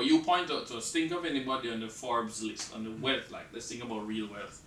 But you point out to us, think of anybody on the Forbes list, on the wealth, like, let's think about real wealth.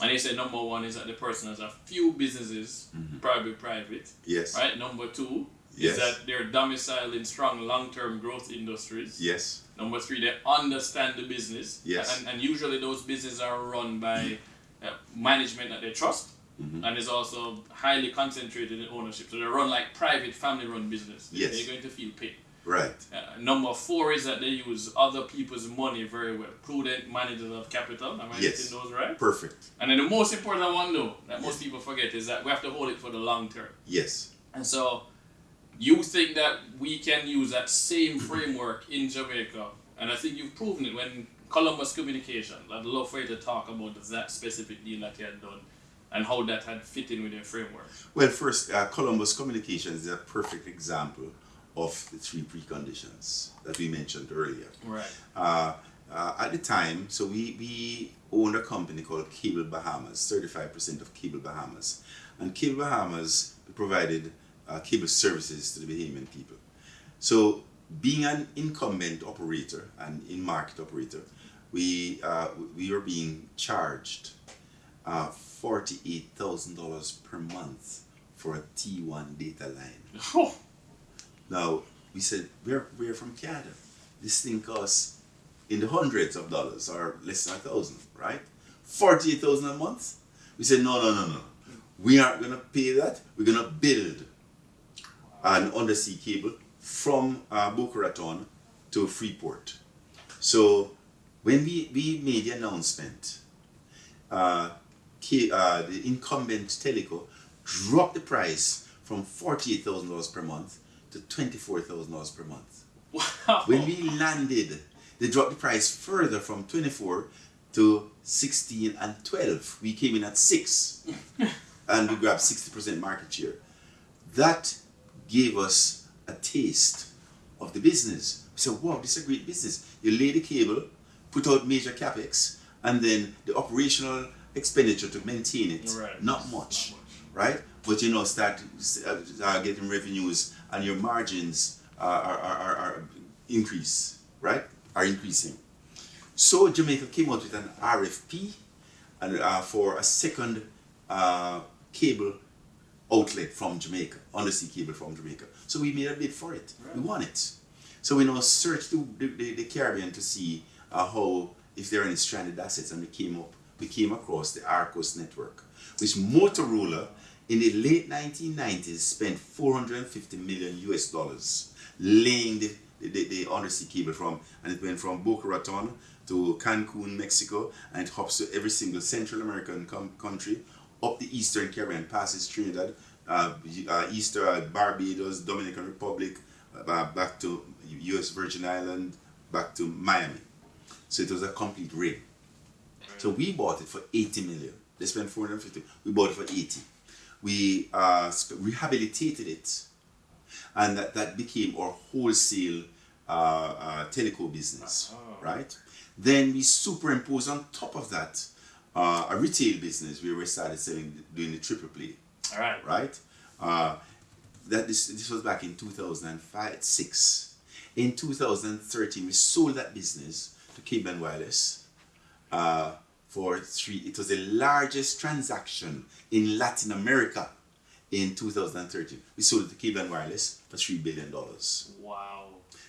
And they say number one is that the person has a few businesses, probably private. Yes. Right? Number two Yes. is that they're domiciled in strong long term growth industries. Yes. Number three, they understand the business. Yes. And, and usually those businesses are run by uh, management that they trust. Mm-hmm. And is also highly concentrated in ownership. So they run like private family run business. Yes. They're going to feel paid. Right. Uh, number four is that they use other people's money very well. Prudent managers of capital. Am I Yes. getting those right? Perfect. And then the most important one though, that most people forget is that we have to hold it for the long term. Yes. And so you think that we can use that same framework in Jamaica, and I think you've proven it when Columbus Communication. I'd love for you to talk about that specific deal that you had done and how that had fit in with your framework. Well, first, uh, Columbus Communications is a perfect example of the three preconditions that we mentioned earlier. Right. Uh, uh, at the time, so we, we owned a company called Cable Bahamas, 35% of Cable Bahamas. And Cable Bahamas provided uh, cable services to the Bahamian people. So, being an incumbent operator and in market operator, we, uh, we were being charged uh, $48,000 per month for a T1 data line. Now, we said, we're, we're from Canada. This thing costs in the hundreds of dollars or less than a thousand, right? 48,000 a month? We said, no, no, no, no. We aren't going to pay that. We're going to build an undersea cable from uh, Boca to Freeport. So when we, we made the announcement, uh, uh, the incumbent Teleco dropped the price from $48,000 per month to $24,000 per month. wow. When we landed, they dropped the price further from 24 to 16 and 12. We came in at 6 and we grabbed 60% market share. That gave us a taste of the business. We said, wow, this is a great business. You lay the cable, put out major capex, and then the operational expenditure to maintain it, Right. not much, right? But you know, start uh, getting revenues and your margins are, are, are, are increase, right? Are increasing. So Jamaica came out with an RFP and uh, for a second uh, cable outlet from Jamaica, undersea cable from Jamaica. So we made a bid for it. We won it. So we now searched the, the, the Caribbean to see uh, how, if there are any stranded assets, and we came up, we came across the Arcos network, which Motorola in the late 1990s spent 450 million US dollars laying the, the, the, undersea cable from, and it went from Boca Raton to Cancun, Mexico, and it hops to every single Central American country, up the Eastern Caribbean, passes Trinidad, uh, uh, Easter, uh, Barbados, Dominican Republic, uh, back to U.S. Virgin Island, back to Miami. So it was a complete ring. So we bought it for 80 million. They spent 450. We bought it for 80. We uh, rehabilitated it, and that, that became our wholesale uh, uh, teleco business, Oh. right? Then we superimposed on top of that uh, a retail business where we started selling, doing the triple play, All right. right? Uh, that this, this was back in 2005, 6. In 2013, we sold that business to Cable and Wireless uh, for three. It was the largest transaction in Latin America in 2013. We sold the to Cable and Wireless for $3 billion. Wow.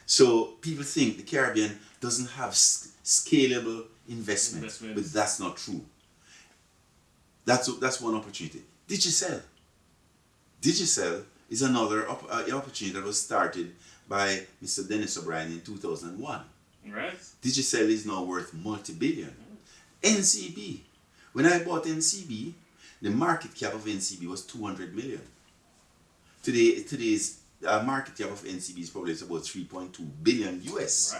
So people think the Caribbean doesn't have scalable investment, Investments. but that's not true. That's that's one opportunity. Digicel. Digicel is another op- uh, opportunity that was started by Mr. Denis O'Brien in 2001. Right. Digicel is now worth multi-billion. NCB. When I bought NCB, the market cap of NCB was 200 million. Today, today's uh, market cap of NCB is probably about 3.2 billion US. Right.